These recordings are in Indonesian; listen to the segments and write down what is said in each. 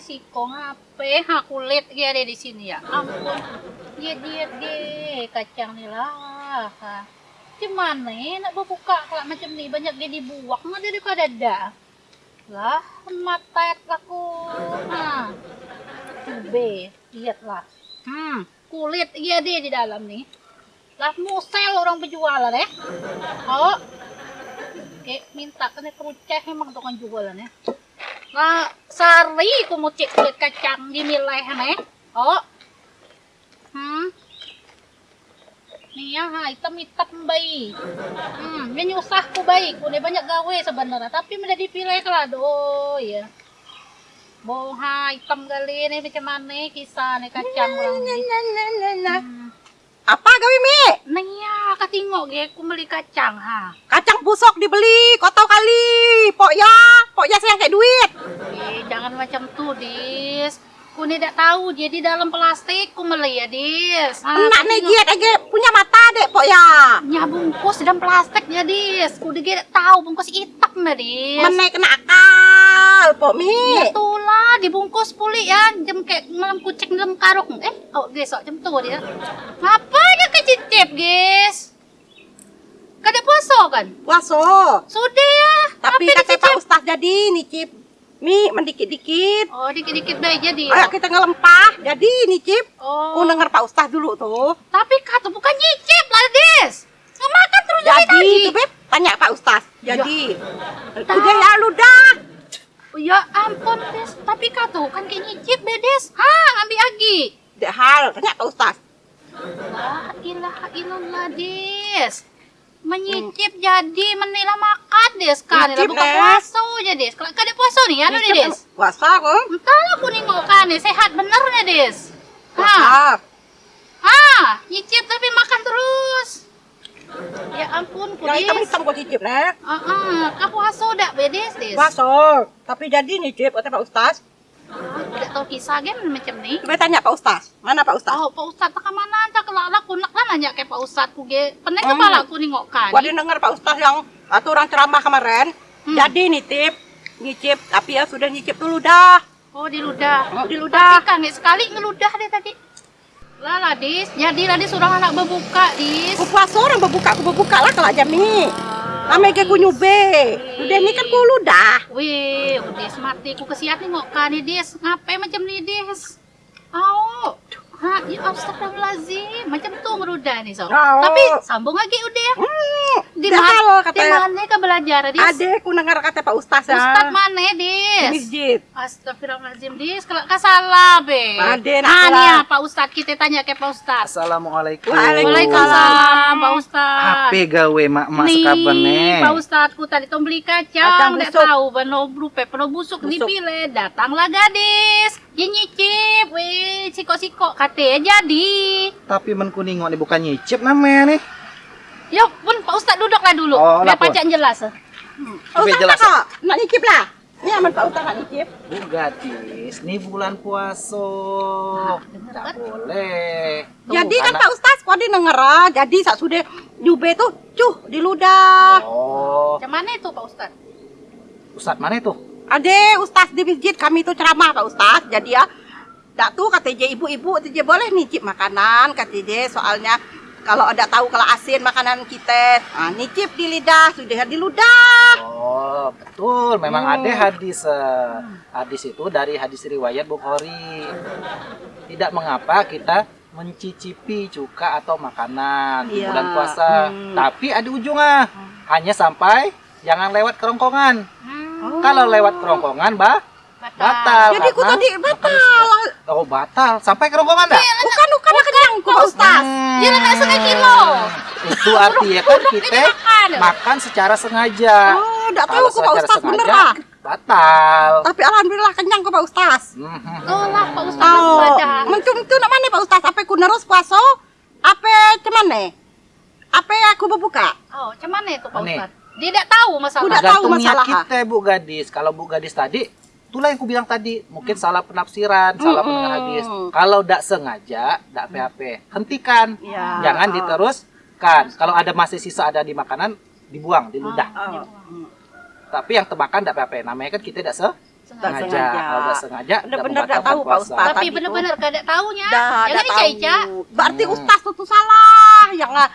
siko ngape ha kulit dia ada di sini ya ampun. Dia dia dia kacang nih lah. Ha. Gimana nak berbuka kalau macam ni banyak dia dibuang nggak dari kada ada lah mata aku ha. Cube, lihatlah hmm kulit iya dia di dalam nih lah musel orang penjualan ya oh Oke, minta kena keruceh emang tukang jualan ya. Nah, sari ku mau cek kulit kacang di milih nih. Oh. Hmm. Nih ya, ha, hitam-hitam bayi. Hmm, ini nyusah ku bayi. Ku banyak gawe sebenarnya, tapi menjadi dipilih lah do ya. Boh, ha, hitam kali ini macam mana kisah nih kacang orang ni. Apa gawe mi? Nih ya, katingok ge ku beli kacang ha. Kacang busuk dibeli, kau tahu kali. Pok ya, pok ya sayang kayak duit. Eh, jangan macam tuh, Dis. Ku tidak tahu, jadi dalam plastik ku beli ya, Dis. Ah, Enak nih giat aja punya mata dek pok ya. Ya bungkus dalam plastik ya, Dis. Ku tidak tahu bungkus hitam na, Dis. Menaik kena akal, pok mi. Ya itulah, dibungkus pulih ya. Jam kayak malam kucing dalam karung. Eh, oh, oh, jam tuh dia. Ngapanya kecicip, Dis? Kada puasa kan? Puaso. Sudah ya. Tapi Apa kata Pak? Ustaz jadi nicip mi mendikit-dikit. Oh, dikit-dikit baik jadi. Ayo kita ngelempah, jadi nicip. Oh. Ku denger Pak Ustaz dulu tuh. Tapi kata bukan nyicip lah, Des. Ngemakan terus Jadi tadi. itu beb, tanya Pak Ustaz. Jadi, Tahu. udah ya ludah. Oh, ya ampun, Des. Tapi kata kan kayak nyicip deh, Des. Ha, ngambil lagi. Dek hal, tanya Pak Ustaz. La ilaha illallah, Des. Menyicip jadi menila makan, Des. Kan, Nyicip, buka puasa aja, Des. Kalau kada puasa nih, anu nih, Nicip Des. Puasa kok. Entah aku nengok kan, nih, sehat bener nih, Des. Ha, Puasa. ha, nyicip tapi makan terus. Ya ampun, ku, Yang Des. hitam-hitam kok cicip, Nek. Ah, ah, kau puasa dak, Des, Des. Puasa. Tapi jadi nicip, kata Pak Ustaz. Ah, tahu kisah game macam ni. Coba tanya Pak Ustaz. Mana Pak Ustaz? Oh, Pak Ustaz tak mana tak kalau aku nak lah nanya ke Pak Ustaz ku ge. Pening Hmm. kepala aku nengok kan. Gua denger Pak Ustaz yang atau orang ceramah kemarin. Hmm. Jadi nitip, nyicip, tapi ya sudah nyicip dulu dah. Oh, di ludah. Oh, di ludah. Tapi kan sekali ngeludah deh tadi. Lah lah, Dis. Jadi lah Dis orang anak berbuka, Dis. Ku puasa orang berbuka, ku berbuka lah kalau jam ni. Ah, Namanya ke ku nyube. Udah ni kan ku ludah. Wih, Dis mati ku kesiat nengok kan nih, Dis. Ngapain macam ni, Dis? Oh. Ha, ya astagfirullahalazim. Macam tu ngeludah nih, so. Oh. Tapi sambung lagi udah ya. Hmm, Di dah mana? hal Di kata mana kau belajar, Dis? Ade ku dengar kata Pak Ustaz ya. Ustaz mana, Di Dis? masjid. Astagfirullahaladzim, Dis. Kalau nggak salah, Be. Ade, nak Ah, nih ya, Pak Ustadz. Kita tanya ke Pak Ustadz. Assalamualaikum. Waalaikumsalam, Pak gawe mak-mak Nih, sekapan nih. Pak Ustadz, ku tadi beli Kacang busuk. tahu, bano berupa, penuh busuk, Busuk. dipilih, datanglah gadis, dia nyicip, weh, siko-siko, katanya jadi. Tapi men kuning nih bukan nyicip namanya nih. Yuk, pun Pak Ustadz duduklah dulu, Oh, biar pajak jelas. Ustaz jelas. nak, nak nyicip lah. Ini aman Pak Ustaz nak nyicip. Bu gadis, nih bulan puasa. Tak kan? boleh. Tuh, Jadi kan anak- Pak Ustaz, kau ada denger ah. Jadi saat sudah nyube tuh, cuh di ludah. Oh, Macam mana itu Pak Ustadz? Ustaz mana itu? Ade Ustaz di masjid kami tuh ceramah Pak Ustaz. Jadi ya, dak tuh kata je ibu-ibu, kata boleh nicip makanan, kata je soalnya kalau ada tahu kalau asin makanan kita, ah, nicip di lidah, sudah di ludah. Oh, betul. Memang Hmm. ada hadis eh, hadis itu dari hadis riwayat Bukhari. Tidak mengapa kita mencicipi cuka atau makanan di Iya. bulan puasa. Hmm. Tapi ada ujungnya. Hanya sampai jangan lewat kerongkongan. Hmm, Kalau lewat kerongkongan, bah, batal. Jadi ku karena tadi batal. Oh, batal. Sampai kerongkongan dah? Bukan bukan Pak Ustaz. Hmm. Dia nak setengah kilo. Itu artinya kan kita makan. makan secara sengaja. Oh, dak tahu Kalau ku Pak Ustaz bener lah. Batal. Tapi alhamdulillah kenyang ku Pak Ustaz. Mhm. Oh lah Pak Ustadz Oh, ibadah. mencum itu nak mana Pak Ustaz? Apa ku nerus puasa? Apa cuman Apa aku berbuka? Oh, mana itu Pak Nih. Ustadz? Dia tidak tahu masalah. Udah tahu masalah. kita Bu Gadis. Kalau Bu Gadis tadi, itulah yang aku bilang tadi, mungkin salah penafsiran, salah Mm-mm. pendengar hadis. Kalau tidak sengaja, tidak PHP, hentikan. Iya. Jangan Oh. diteruskan. Kalau ada masih sisa ada di makanan, dibuang, di ludah. Oh. Tapi yang tebakan tidak PHP. Namanya kan kita tidak se Sengaja. Tak sengaja. Bener-bener tak tahu, Pak Ustaz. Tapi tadi benar-benar kada taunya. Dah, Jangan dah dicaica. tahu. Berarti Hmm. ustaz tuh salah yang ah,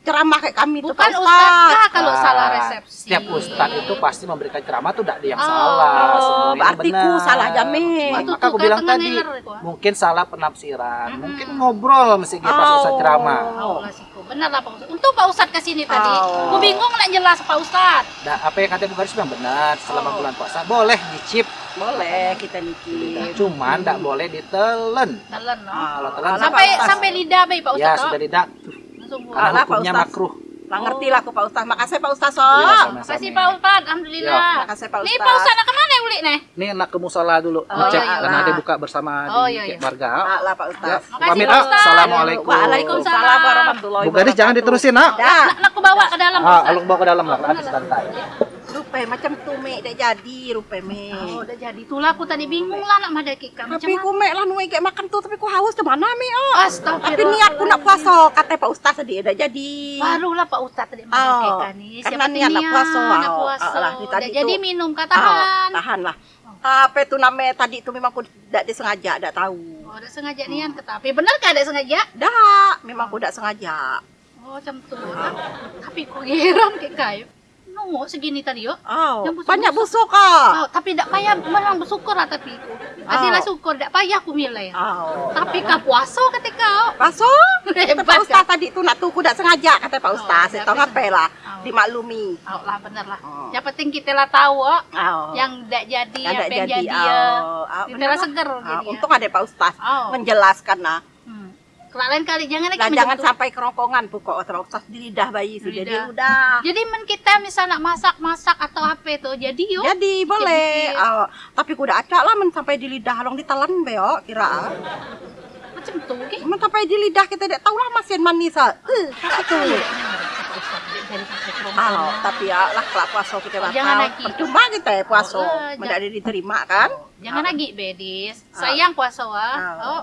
ceramah kayak kami Bukan Pak ustaz kalau Ah, salah resepsi. Setiap ustaz itu pasti memberikan ceramah tuh tidak ada yang Oh. salah. Oh, berarti ku salah jamin. Maka tuh aku kan bilang tadi, itu, mungkin salah penafsiran. Mungkin ngobrol mesti pas Oh. ustaz ceramah. Oh. Benar lah Pak Ustaz. Untuk Pak Ustaz ke sini tadi, Oh. aku bingung nak jelas Pak Ustaz. Nah, apa yang kata Bu Garis memang benar. Selama Oh. bulan puasa boleh dicip, Boleh kita niki. cuman tidak boleh ditelen. Telan no. Ah, Kalau telan Sampai sampai lidah baik Pak Ustaz. Ya no? sudah tidak. Langsung Karena hukumnya makruh. Lah ngerti lah aku Pak Ustaz. Makasih Pak Ustaz. So. Iya, sama-sama. Makasih Pak Ustaz, alhamdulillah. Makasih Pak Nih Ustaz. Pak Ustaz nak ke mana uli nih? Ini nak ke musola dulu, Oh, ngecek iya, iya. karena ada buka bersama Oh, di iya, iya. warga. Ah, lah Pak Ya, Ustaz. Makasih, pamit Pak ah. Ustaz. Assalamualaikum. Waalaikumsalam warahmatullahi Bu Gadis jangan diterusin nak. Dah. Nak, nak aku bawa ke dalam Pak Ah, Ustaz. alung bawa ke dalam lah, habis santai. Rupai macam tu mek dah jadi rupai mek. Oh, udah jadi. Itulah aku tadi bingung lah nak madaki kamu. Macam Tapi ku mek lah nuai kayak makan tu tapi ku haus ke mana mek oh. Astagfirullah. Tapi niatku nak puasa kata Pak Ustaz tadi dah jadi. Barulah Pak Ustaz tadi Oh, kan nih. karena Siapa niat nak puasa. Nak Oh, puasa. ah, lah, di tadi jadi minum katakan. tahan lah. Apa tu namanya tadi tu memang aku tidak disengaja, tidak tahu. Oh, udah sengaja nian ke tapi benar kan ada sengaja? Dah, memang aku tidak sengaja. Oh, macam tu. Tapi kok heran kayak kayu. Nunggu segini tadi yo. Oh, busuk-busuk. banyak busuk ah. Oh, tapi tak payah memang bersyukur lah tapi. Kasihlah Oh. syukur, tak payah aku milih. Oh. Tapi kau puasa ketika Puasa? Pak? Ustaz tadi tu nak tu aku tidak sengaja kata Pak Oh, Ustaz. Saya tahu apa lah. Oh. Dimaklumi. Oh, lah benar lah. Oh. Yang penting kita lah tahu oh, Oh. yang tidak jadi, Yang yang jadi. jadi ya. Oh, ah, Kita lah lah. seger ya. untung ada Pak Ustaz Oh. menjelaskan nah. Lain kali jangan lagi macam jangan sampai kerongkongan pokok Pak Ustaz di lidah bayi sudah dia udah. Jadi men kita misal nak masak-masak atau apa itu jadi yuk. Jadi boleh. Ah, tapi ku udah acak lah men sampai di lidah long ditelan beo kira. Macam tu ke? Men sampai di lidah kita tidak tahu lah masin manis ah. Eh, itu. Ah, tapi ya lah kalau puasa kita batal. Jangan lagi. Percuma kita ya puasa. Oh, Tidak ada diterima kan? Jangan Ah. lagi bedis. Sayang puasa wah. Ah. Oh,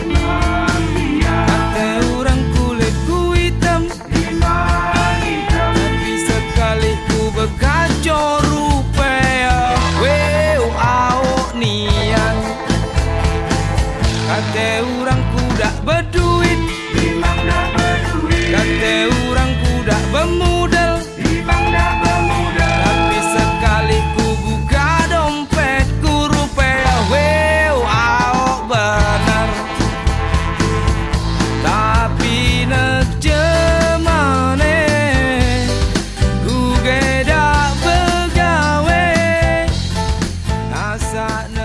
I know.